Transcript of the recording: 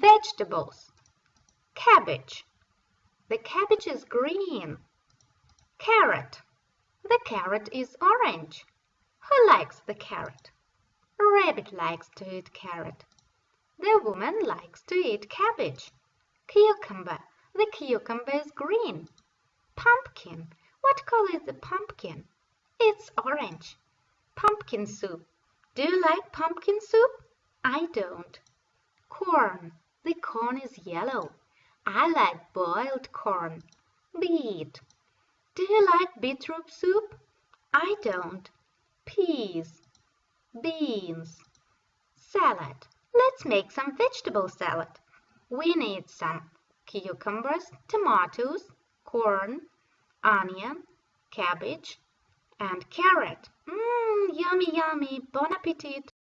Vegetables. Cabbage. The cabbage is green. Carrot. The carrot is orange. Who likes the carrot? Rabbit likes to eat carrot. The woman likes to eat cabbage. Cucumber. The cucumber is green. Pumpkin. What color is the pumpkin? It's orange. Pumpkin soup. Do you like pumpkin soup? I don't. Corn. The corn is yellow. I like boiled corn. Beet. Do you like beetroot soup? I don't. Peas. Beans. Salad. Let's make some vegetable salad. We need some cucumbers, tomatoes, corn, onion, cabbage, and carrot. Mmm, yummy, yummy. Bon appetit.